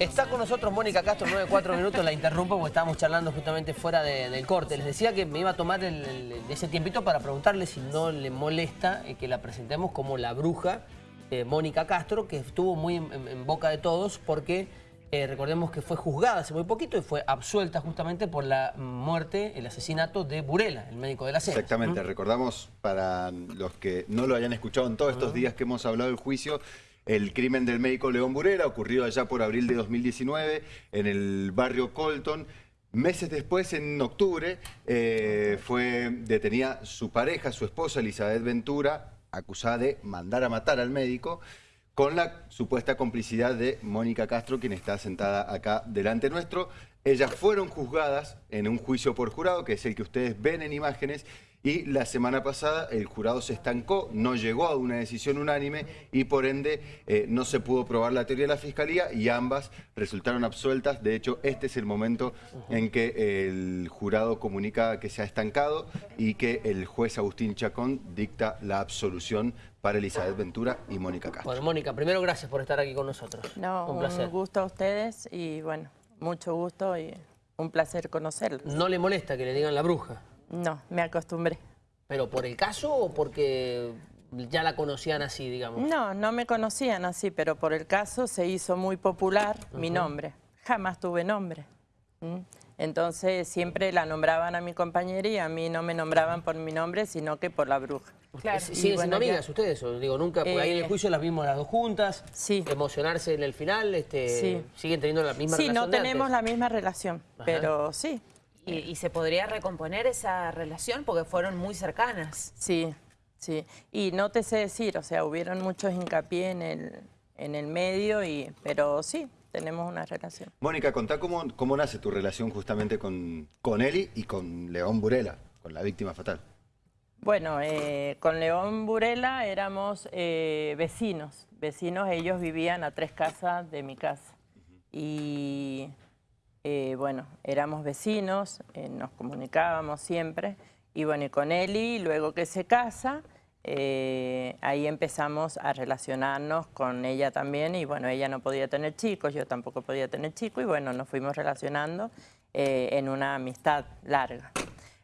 Está con nosotros Mónica Castro, 9-4 minutos, la interrumpo porque estábamos charlando justamente fuera del corte. Les decía que me iba a tomar ese tiempito para preguntarle si no le molesta eh, que la presentemos como la bruja eh, Mónica Castro, que estuvo muy en, boca de todos porque eh, recordemos que fue juzgada hace muy poquito y fue absuelta justamente por la muerte, el asesinato de Burela, el médico de la SED. Exactamente, recordamos para los que no lo hayan escuchado en todos estos días que hemos hablado del juicio, el crimen del médico León Burela, ocurrido allá por abril de 2019 en el barrio Colton. Meses después, en octubre, eh, fue detenida su pareja, su esposa Elizabeth Ventura, acusada de mandar a matar al médico, con la supuesta complicidad de Mónica Castro, quien está sentada acá delante nuestro. Ellas fueron juzgadas en un juicio por jurado, que es el que ustedes ven en imágenes, y la semana pasada el jurado se estancó, no llegó a una decisión unánime y por ende eh, no se pudo probar la teoría de la Fiscalía y ambas resultaron absueltas. De hecho, este es el momento en que el jurado comunica que se ha estancado y que el juez Agustín Chacón dicta la absolución para Elizabeth Ventura y Mónica Castro. Bueno, Mónica, primero gracias por estar aquí con nosotros. No, un, placer. un gusto a ustedes y bueno, mucho gusto y un placer conocerlos. ¿No le molesta que le digan la bruja? No, me acostumbré. ¿Pero por el caso o porque ya la conocían así, digamos? No, no me conocían así, pero por el caso se hizo muy popular mi nombre. Jamás tuve nombre. Entonces siempre la nombraban a mi compañera y a mí no me nombraban por mi nombre, sino que por la bruja. Claro. ¿Siguen siendo amigas ustedes? O, digo, nunca, porque ahí en el eh, juicio las vimos las dos juntas, sí. emocionarse en el final, este, siguen teniendo la misma relación Sí, no tenemos la misma relación, pero sí, y, se podría recomponer esa relación porque fueron muy cercanas. Sí, sí. Y no te sé decir, o sea, hubieron muchos hincapié en el, en el medio, y, pero sí, tenemos una relación. Mónica, contá cómo, cómo nace tu relación justamente con, con Eli y con León Burela, con la víctima fatal. Bueno, eh, con León Burela éramos eh, vecinos, vecinos, ellos vivían a tres casas de mi casa. Y eh, bueno, éramos vecinos, eh, nos comunicábamos siempre, y bueno, y con Eli, luego que se casa, eh, ahí empezamos a relacionarnos con ella también, y bueno, ella no podía tener chicos, yo tampoco podía tener chicos, y bueno, nos fuimos relacionando en una amistad larga.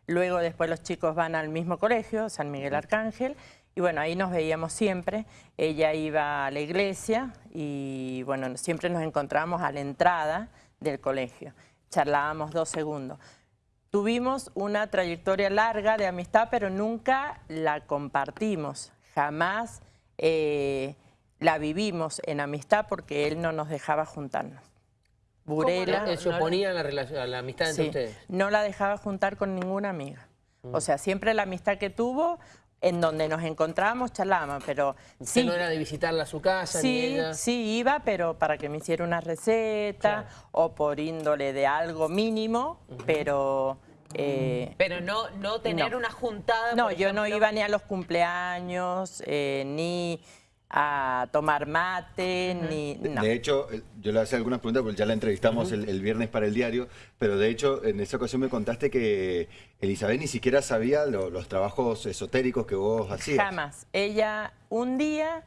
Luego después los chicos van al mismo colegio, San Miguel Arcángel, y bueno, ahí nos veíamos siempre. Ella iba a la iglesia y bueno, siempre nos encontramos a la entrada del colegio. Charlábamos dos segundos. Tuvimos una trayectoria larga de amistad, pero nunca la compartimos. Jamás eh, la vivimos en amistad porque él no nos dejaba juntarnos. Burela... ¿Él se oponía a, la, la amistad entre ustedes? no la dejaba juntar con ninguna amiga. O mm. sea, siempre la amistad que tuvo en donde nos encontrábamos charlábamos, pero sí. no era de visitarla a su casa? Sí, sí iba, pero para que me hiciera una receta o por índole de algo mínimo, pero... Eh, pero no, no tener una juntada, No, yo no iba ni a los cumpleaños, eh, ni a tomar mate, ni... De hecho, eh, yo le hacía algunas preguntas porque ya la entrevistamos el, viernes para el diario, pero de hecho en esa ocasión me contaste que Elizabeth ni siquiera sabía los trabajos esotéricos que vos hacías. Jamás. Ella un día,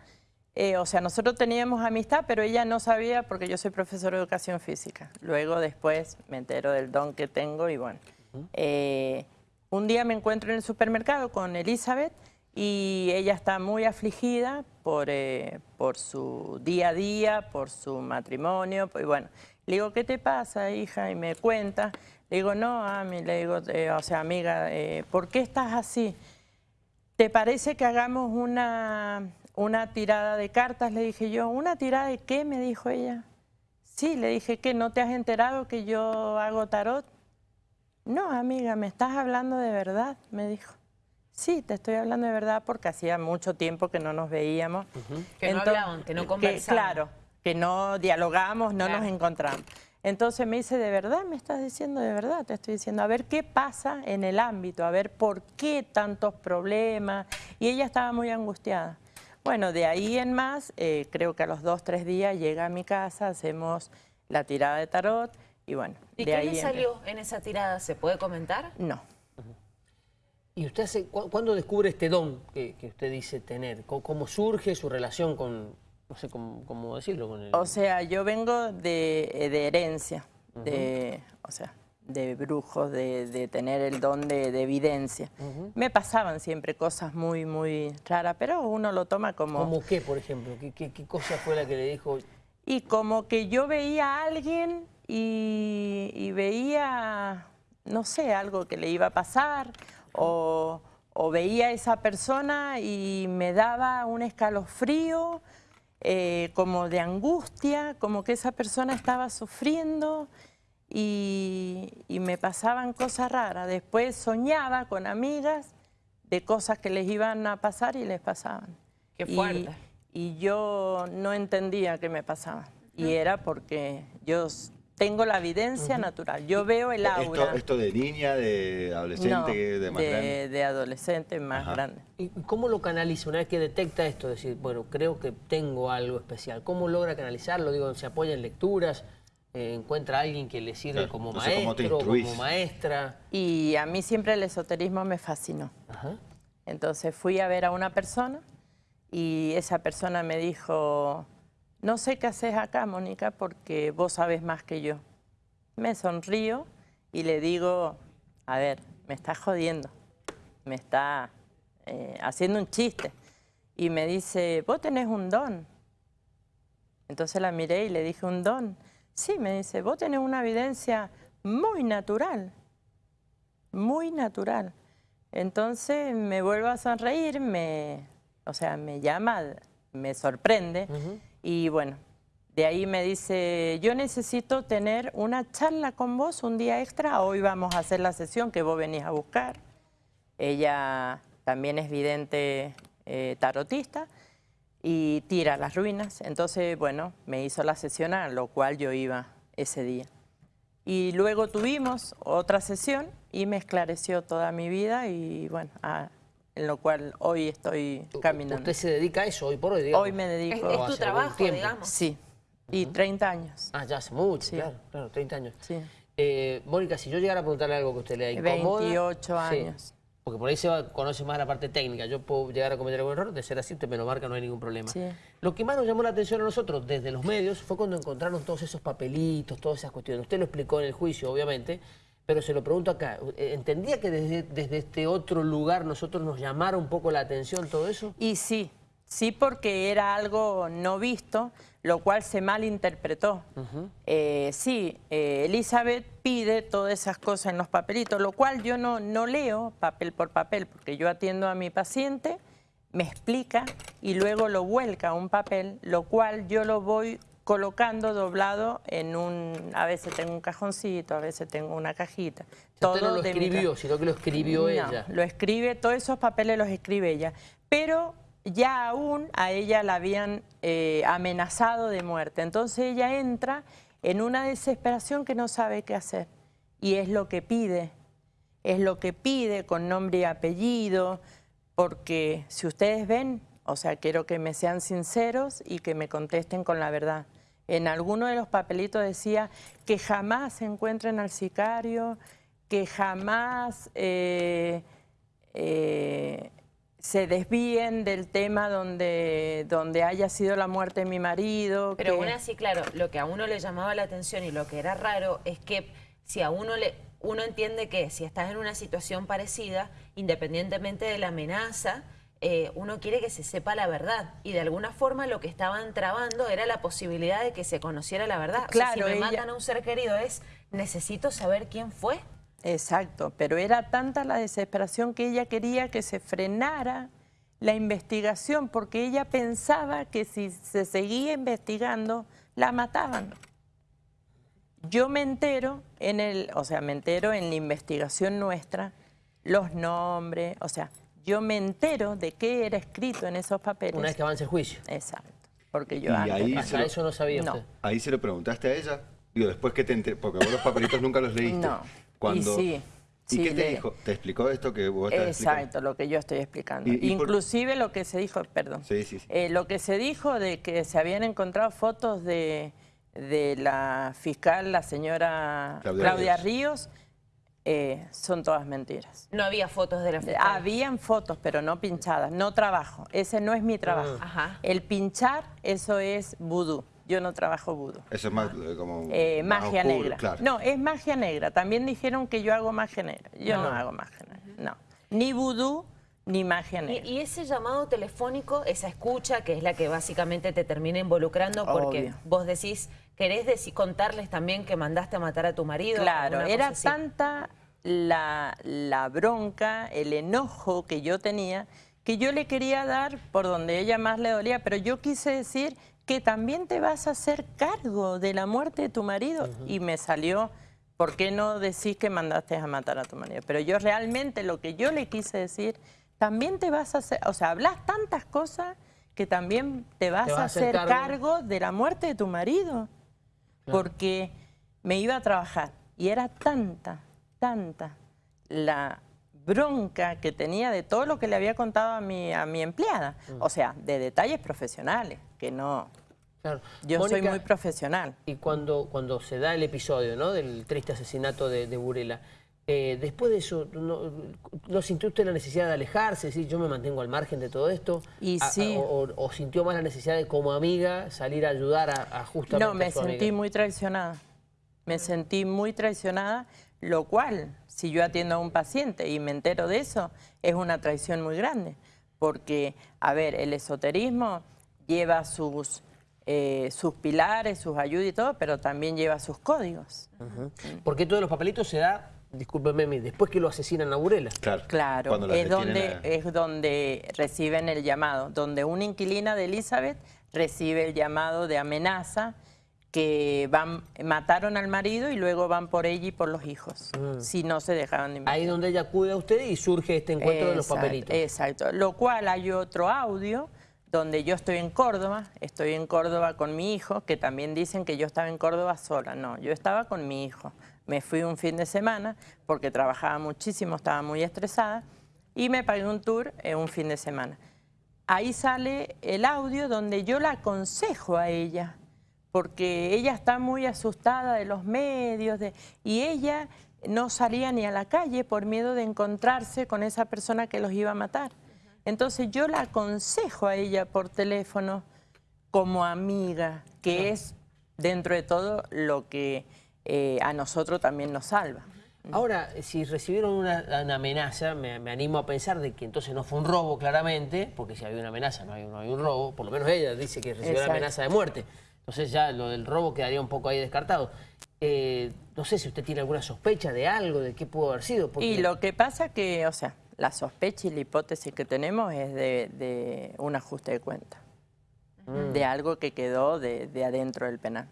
eh, o sea, nosotros teníamos amistad, pero ella no sabía porque yo soy profesor de educación física. Luego después me entero del don que tengo y bueno. Eh, un día me encuentro en el supermercado con Elizabeth y ella está muy afligida por, eh, por su día a día, por su matrimonio, y bueno, le digo, ¿qué te pasa, hija? Y me cuenta, le digo, no, a mí, le digo, eh, o sea, amiga, eh, ¿por qué estás así? ¿Te parece que hagamos una, una tirada de cartas? Le dije yo, ¿una tirada de qué? Me dijo ella. Sí, le dije, ¿qué? ¿No te has enterado que yo hago tarot? No, amiga, ¿me estás hablando de verdad? Me dijo. Sí, te estoy hablando de verdad porque hacía mucho tiempo que no nos veíamos. Que no hablaban, que no conversaban. claro, que no dialogamos, no nos encontramos. Entonces me dice, ¿de verdad me estás diciendo de verdad? Te estoy diciendo, a ver qué pasa en el ámbito, a ver por qué tantos problemas. Y ella estaba muy angustiada. Bueno, de ahí en más, eh, creo que a los dos, tres días llega a mi casa, hacemos la tirada de tarot y bueno. ¿Y qué le salió en esa tirada? ¿Se puede comentar? No. ¿Y usted hace, cuándo descubre este don que, usted dice tener? ¿Cómo, surge su relación con, No sé cómo, cómo decirlo con el... O sea, yo vengo de, eh, de herencia, de, o sea, de brujos, de, de tener el don de, de evidencia. Me pasaban siempre cosas muy, muy raras, pero uno lo toma como... ¿Cómo qué, por ejemplo? ¿Qué, qué, qué cosa fue la que le dijo? Y como que yo veía a alguien y, y veía, no sé, algo que le iba a pasar o, o veía a esa persona y me daba un escalofrío eh, como de angustia, como que esa persona estaba sufriendo y, y me pasaban cosas raras. Después soñaba con amigas de cosas que les iban a pasar y les pasaban. Qué fuerte. Y, yo no entendía qué me pasaba. Y era porque yo tengo la evidencia natural. Yo veo el aura. Esto, esto de niña, de adolescente, No, de más grande. de, de adolescente más Ajá. grande. ¿Y cómo lo canaliza una vez que detecta esto? Decir, bueno, creo que tengo algo especial. ¿Cómo logra canalizarlo? Digo, ¿se apoya en lecturas? Eh, ¿Encuentra a alguien que le sirve Claro, como no sé maestro, como maestra? Y a mí siempre el esoterismo me fascinó. Ajá. Entonces fui a ver a una persona y esa persona me dijo, no sé qué haces acá, Mónica, porque vos sabes más que yo. Me sonrío y le digo, a ver, me está jodiendo, me está eh, haciendo un chiste. Y me dice, vos tenés un don. Entonces la miré y le dije, ¿un don? Sí, me dice, vos tenés una evidencia muy natural, muy natural. Entonces me vuelvo a sonreír, me, o sea, me llama, me sorprende y bueno, de ahí me dice, yo necesito tener una charla con vos un día extra, hoy vamos a hacer la sesión que vos venís a buscar. Ella también es vidente eh, tarotista y tira las ruinas, entonces bueno, me hizo la sesión a lo cual yo iba ese día. Y luego tuvimos otra sesión y me esclareció toda mi vida y bueno, a- en lo cual hoy estoy caminando. ¿Usted se dedica a eso hoy por hoy, digamos? Hoy me Es, dedico... es hace tu trabajo, digamos. Sí, y 30 años. Ah, ya hace mucho, Sí. claro, claro, 30 años. Sí. Eh, Mónica, si yo llegara a preguntarle algo que usted le incomoda... 28 Sí, años. porque por ahí se va- conoce más la parte técnica. Yo puedo llegar a cometer algún error, de ser así, usted me lo marca, no hay ningún problema. Sí. Lo que más nos llamó la atención a nosotros desde los medios fue cuando encontraron todos esos papelitos, todas esas cuestiones. Usted lo explicó en el juicio, obviamente, pero se lo pregunto acá. Eh, ¿Entendía que desde, desde este otro lugar nosotros nos llamara un poco la atención todo eso? Y sí, sí porque era algo no visto, lo cual se malinterpretó. Eh, sí, eh, Elizabeth pide todas esas cosas en los papelitos, lo cual yo no, no leo papel por papel, porque yo atiendo a mi paciente, me explica y luego lo vuelca a un papel, lo cual yo lo voy colocando doblado en un, a veces tengo un cajoncito, a veces tengo una cajita. Usted no lo de mi escribió, ca- sino que lo escribió no, ella. lo escribe, todos esos papeles los escribe ella. Pero ya aún a ella la habían eh, amenazado de muerte. Entonces ella entra en una desesperación que no sabe qué hacer. Y es lo que pide, es lo que pide con nombre y apellido, porque si ustedes ven, o sea, quiero que me sean sinceros y que me contesten con la verdad. En alguno de los papelitos decía que jamás encuentren al sicario, que jamás eh, eh, se desvíen del tema donde, donde haya sido la muerte de mi marido. Pero que- aún así, claro, lo que a uno le llamaba la atención y lo que era raro es que si a uno le uno entiende que si estás en una situación parecida, independientemente de la amenaza, eh, uno quiere que se sepa la verdad. Y de alguna forma lo que estaban trabando era la posibilidad de que se conociera la verdad. O sea, Claro, si me ella- matan a un ser querido es, necesito saber quién fue. Exacto, pero era tanta la desesperación que ella quería que se frenara la investigación porque ella pensaba que si se seguía investigando la mataban. Yo me entero en el, o sea, me entero en la investigación nuestra los nombres, o sea, yo me entero de qué era escrito en esos papeles. Una vez que avance el juicio. Exacto, porque yo Y antes ahí. Hasta se lo- eso no sabía No. usted. Ahí se lo preguntaste a ella. Digo, después que te enter- porque vos los papelitos nunca los leíste. No. Cuando... Y sí, ¿Y sí, qué te le- dijo? ¿Te explicó esto que vos estás Exacto, explicando? lo que yo estoy explicando. Y- y por- Inclusive lo que se dijo, perdón, Sí, sí, sí. eh, lo que se dijo de que se habían encontrado fotos de, de la fiscal, la señora Claudia Claudia, Ríos. Ríos. Eh, son todas mentiras. No había fotos de la fiscal. Habían fotos, pero no pinchadas. No trabajo. Ese no es mi trabajo. Ajá. El pinchar, eso es vudú. Yo no trabajo vudú. Eso es más eh, como... Eh, más magia oscuro, negra. claro. No, es magia negra. También dijeron que yo hago magia negra. Yo no, hago magia negra. No. Ni vudú ni magia Y, ese llamado telefónico, esa escucha, que es la que básicamente te termina involucrando porque Obvio. vos decís, querés deci- contarles también que mandaste a matar a tu marido. Claro, era tanta la, la bronca, el enojo que yo tenía, que yo le quería dar por donde ella más le dolía, pero yo quise decir que también te vas a hacer cargo de la muerte de tu marido. Y me salió, ¿por qué no decís que mandaste a matar a tu marido? Pero yo realmente lo que yo le quise decir, también te vas a hacer, o sea, hablas tantas cosas que también te vas, vas a hacer hacer cargo. cargo de la muerte de tu marido porque me iba a trabajar y era tanta, tanta la bronca que tenía de todo lo que le había contado a mi, a mi empleada. O sea, de detalles profesionales, que no... Claro. Yo soy muy profesional. Y cuando, cuando se da el episodio ¿no? del triste asesinato de, de Burela, eh, después de eso, ¿no, ¿no sintió usted la necesidad de alejarse? Decir, yo me mantengo al margen de todo esto? Y A- a- sí. o, o- o sintió más la necesidad de, como amiga, salir a ayudar a, a justamente No, me a su sentí amiga? muy traicionada. Me sentí muy traicionada, lo cual, si yo atiendo a un paciente y me entero de eso, es una traición muy grande. Porque, a ver, el esoterismo lleva sus, eh, sus pilares, sus ayudas y todo, pero también lleva sus códigos. Porque todos los papelitos se da, discúlpeme, mi, después que lo asesinan a Burela. Claro, Claro, es donde, a- es donde reciben el llamado, donde una inquilina de Elizabeth recibe el llamado de amenaza que van, mataron al marido y luego van por ella y por los hijos, si no se dejaron de Ahí investigar. donde ella acude a usted y surge este encuentro de los papelitos. Exacto, lo cual hay otro audio donde yo estoy en Córdoba, estoy en Córdoba con mi hijo, que también dicen que yo estaba en Córdoba sola, no, yo estaba con mi hijo. Me fui un fin de semana porque trabajaba muchísimo, estaba muy estresada y me pagué un tour en un fin de semana. Ahí sale el audio donde yo la aconsejo a ella, porque ella está muy asustada de los medios de- y ella no salía ni a la calle por miedo de encontrarse con esa persona que los iba a matar. Entonces yo la aconsejo a ella por teléfono como amiga, que es dentro de todo lo que eh, a nosotros también nos salva. Ahora, si recibieron una, una amenaza, me, me animo a pensar de que entonces no fue un robo claramente, porque si había una amenaza no hay, no hay un robo, por lo menos ella dice que recibió Exacto. una amenaza de muerte. Entonces ya lo del robo quedaría un poco ahí descartado. Eh, no sé si usted tiene alguna sospecha de algo, de qué pudo haber sido. Porque... Y lo que pasa que, o sea, la sospecha y la hipótesis que tenemos es de, de un ajuste de cuenta, de algo que quedó de, de adentro del penal.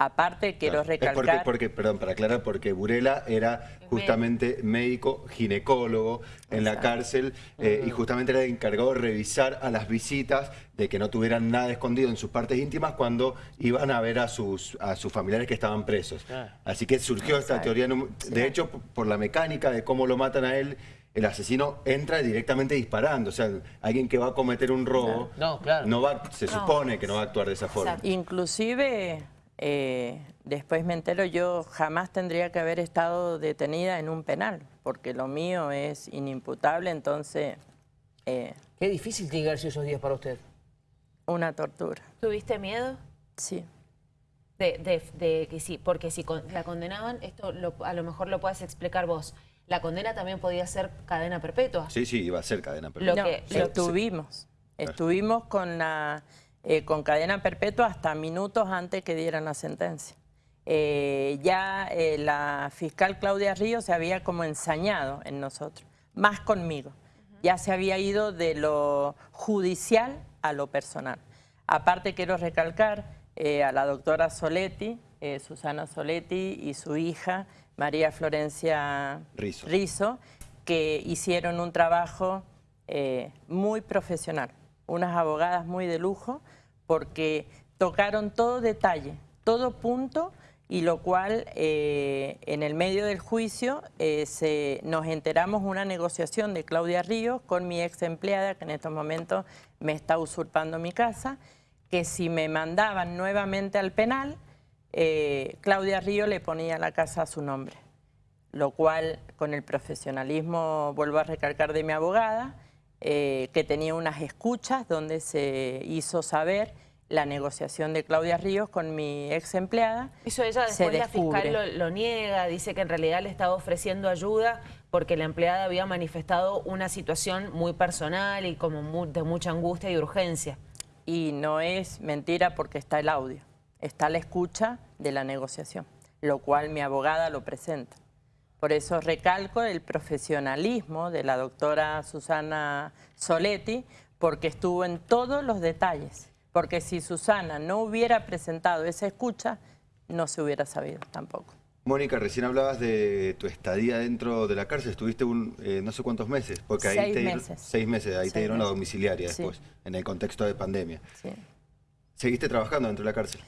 Aparte, quiero Claro. Es recalcar... porque, porque, perdón, para aclarar, porque Burela era justamente médico ginecólogo en la cárcel eh, y justamente era el encargado de revisar a las visitas de que no tuvieran nada escondido en sus partes íntimas cuando iban a ver a sus, a sus familiares que estaban presos. Así que surgió esta teoría. De hecho, por la mecánica de cómo lo matan a él, el asesino entra directamente disparando. O sea, alguien que va a cometer un robo, No, claro. no va, se supone que no va a actuar de esa forma. Exacto. Inclusive, eh, después me entero, yo jamás tendría que haber estado detenida en un penal, porque lo mío es inimputable, entonces, eh, Qué difícil tiene que haber sido esos días para usted. una tortura. ¿Tuviste miedo? Sí. De, de- de que sí, porque si con- la condenaban, esto lo- a lo mejor lo puedes explicar vos. La condena también podía ser cadena perpetua. Sí, sí, iba a ser cadena Lo perpetua. No, que- estuvimos. Estuvimos con, la, eh, con cadena perpetua hasta minutos antes que dieran la sentencia. Eh, ya eh, la fiscal Claudia Ríos se había como ensañado en nosotros, más conmigo. Ya se había ido de lo judicial a lo personal. Aparte quiero recalcar eh, a la doctora Soletti, eh, Susana Soletti y su hija María Florencia Rizzo. Rizzo, que hicieron un trabajo eh, muy profesional, unas abogadas muy de lujo, porque tocaron todo detalle, todo punto, y lo cual eh, en el medio del juicio eh, se, nos enteramos una negociación de Claudia Ríos con mi ex empleada, que en estos momentos me está usurpando mi casa, que si me mandaban nuevamente al penal, eh, Claudia Ríos le ponía la casa a su nombre. Lo cual con el profesionalismo, vuelvo a recalcar de mi abogada, eh, que tenía unas escuchas donde se hizo saber la negociación de Claudia Ríos con mi ex empleada. Eso ella después la fiscal lo, lo, niega, dice que en realidad le estaba ofreciendo ayuda porque la empleada había manifestado una situación muy personal y como de mucha angustia y urgencia. Y no es mentira porque está el audio, está la escucha de la negociación, lo cual mi abogada lo presenta. Por eso recalco el profesionalismo de la doctora Susana Soletti, porque estuvo en todos los detalles porque si Susana no hubiera presentado esa escucha, no se hubiera sabido tampoco. Mónica, recién hablabas de tu estadía dentro de la cárcel, estuviste un, eh, no sé cuántos meses, porque ahí seis te meses. seis meses, ahí te dieron la domiciliaria después, en el contexto de pandemia. Sí. ¿Seguiste trabajando dentro de la cárcel?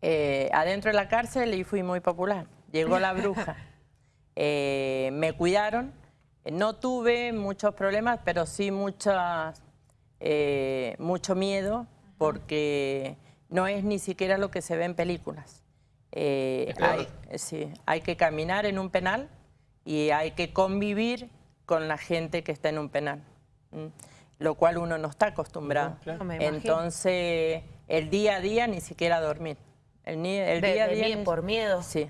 Eh, adentro de la cárcel y fui muy popular. Llegó la bruja. Eh, me cuidaron, no tuve muchos problemas, pero sí muchas, mucho miedo porque no es ni siquiera lo que se ve en películas. Eh, hay, sí, hay que caminar en un penal y hay que convivir con la gente que está en un penal, lo cual uno no está acostumbrado. Entonces, el día a día ni siquiera dormir. El, día a día... ¿Por miedo? Sí.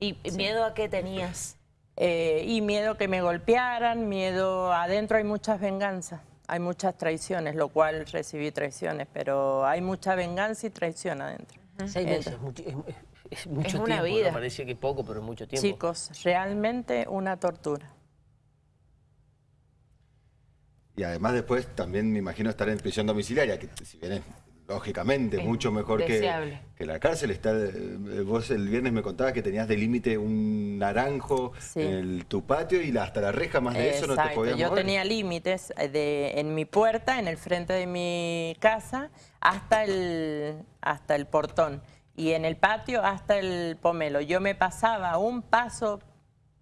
¿Y miedo a qué tenías? Eh, y miedo que me golpearan, miedo... Adentro hay muchas venganzas hay muchas traiciones, lo cual recibí traiciones, pero hay mucha venganza y traición adentro. Seis meses, es mucho, una vida. Parece que poco, pero es mucho tiempo. Chicos, realmente una tortura. Y además después también me imagino estar en prisión domiciliaria, que si bien es lógicamente, mucho mejor que, que, la cárcel. Está, eh, vos el viernes me contabas que tenías de límite un naranjo en tu patio y hasta la reja, más de eso no te podías Yo tenía límites eh, en mi puerta, en el frente de mi casa, hasta el, hasta el portón. Y en el patio hasta el pomelo. Yo me pasaba un paso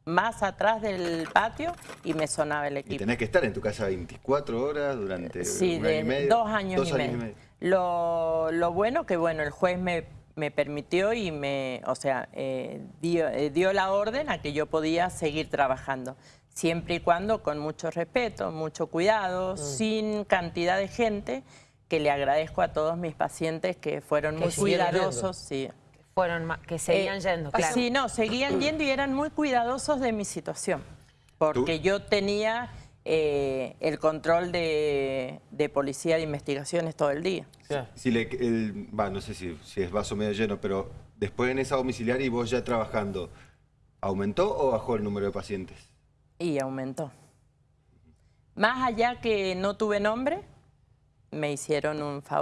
más atrás del patio y me sonaba el equipo. Y tenés que estar en tu casa 24 horas durante sí, un año y medio. dos años, y, medio. Lo, lo, bueno que bueno el juez me, me, permitió y me, o sea, eh, dio, eh, dio la orden a que yo podía seguir trabajando siempre y cuando con mucho respeto, mucho cuidado, mm. sin cantidad de gente, que le agradezco a todos mis pacientes que fueron muy cuidadosos. Sí fueron que seguían eh, yendo, claro. Sí, no, seguían yendo y eran muy cuidadosos de mi situación, porque yo tenía eh, el control de, policía de investigaciones todo el día. Si le, no sé si, si, es vaso medio lleno, pero después en esa domiciliaria y vos ya trabajando, ¿aumentó o bajó el número de pacientes? Y aumentó. Más allá que no tuve nombre, me hicieron un favor.